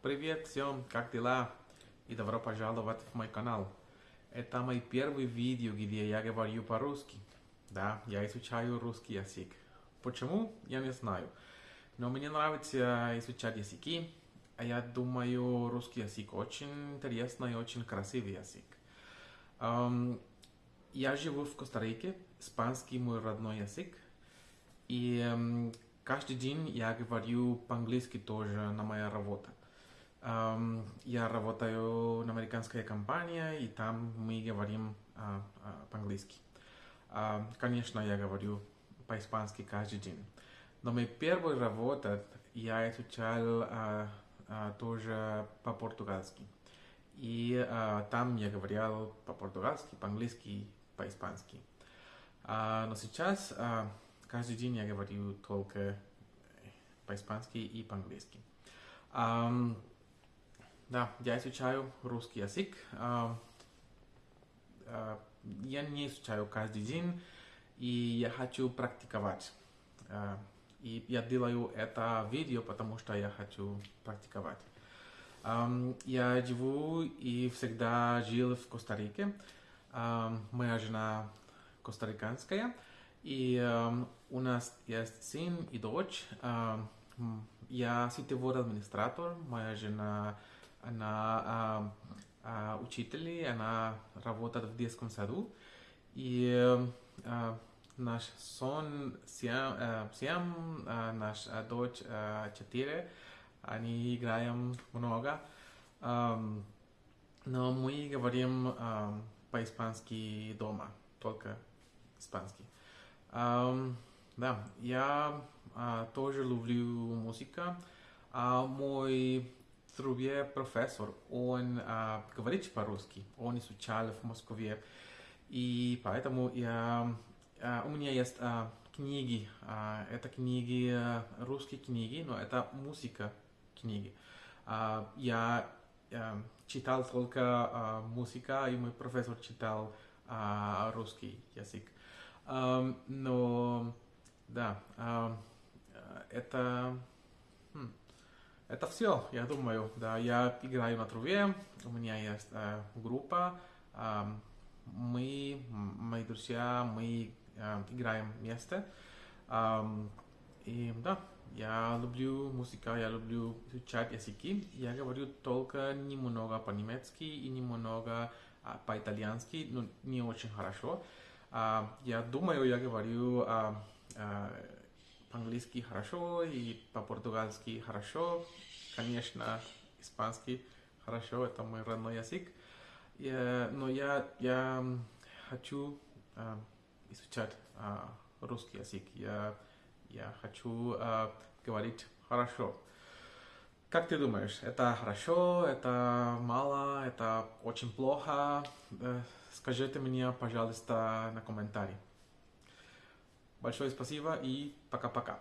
Привет всем, как дела? И добро пожаловать в мой канал. Это мой первый видео, где я говорю по-русски. Да, я изучаю русский язык. Почему? Я не знаю. Но мне нравится изучать языки. А я думаю, русский язык очень интересный и очень красивый язык. Я живу в Коста-Рике, испанский мой родной язык. И каждый день я говорю по-английски тоже на моя работа. Я работаю на американской компании, и там мы говорим э, э, по-английски. Э, конечно, я говорю по-испански каждый день. Но моя первая работа я изучал э, э, тоже по-португальски. И э, там я говорил по-португальски, по-английски, по-испански. А, но сейчас а, каждый день я говорю только по-испански и по-английски. А, да, я изучаю русский язык. А, а, я не изучаю каждый день, и я хочу практиковать. А, и я делаю это видео, потому что я хочу практиковать. Я живу и всегда жил в Коста-Рике. Моя жена костариканская, и у нас есть сын и дочь. Я сетевой администратор, моя жена, она uh, uh, учитель, она работает в детском саду. И uh, наш сон 7, uh, 7 uh, наш uh, дочь uh, 4, они играем много. Um, но мы говорим um, по-испански дома, только испанский. Um, да, я uh, тоже люблю музыку. Uh, мой другой профессор, он uh, говорит по-русски, он изучал в Москве. И поэтому я, uh, у меня есть uh, книги, uh, это книги, uh, русские книги, но это музыка книги. Uh, я uh, читал только uh, музыка, и мой профессор читал uh, русский язык. Um, но да, um, это хм, это все, я думаю. Да, я играю на трубе, у меня есть uh, группа, uh, мы, мои друзья, мы uh, играем вместе. Um, и да, я люблю музыку, я люблю изучать языки. Я говорю только немного по-немецки и немного а, по-итальянски, но не очень хорошо. А, я думаю, я говорю а, а, по-английски хорошо и по-португальски хорошо. Конечно, испанский хорошо, это мой родной язык. Я, но я, я хочу а, изучать а, русский язык. Я, я хочу а, говорить хорошо. Как ты думаешь, это хорошо, это мало, это очень плохо? Скажите мне, пожалуйста, на комментарии. Большое спасибо и пока-пока.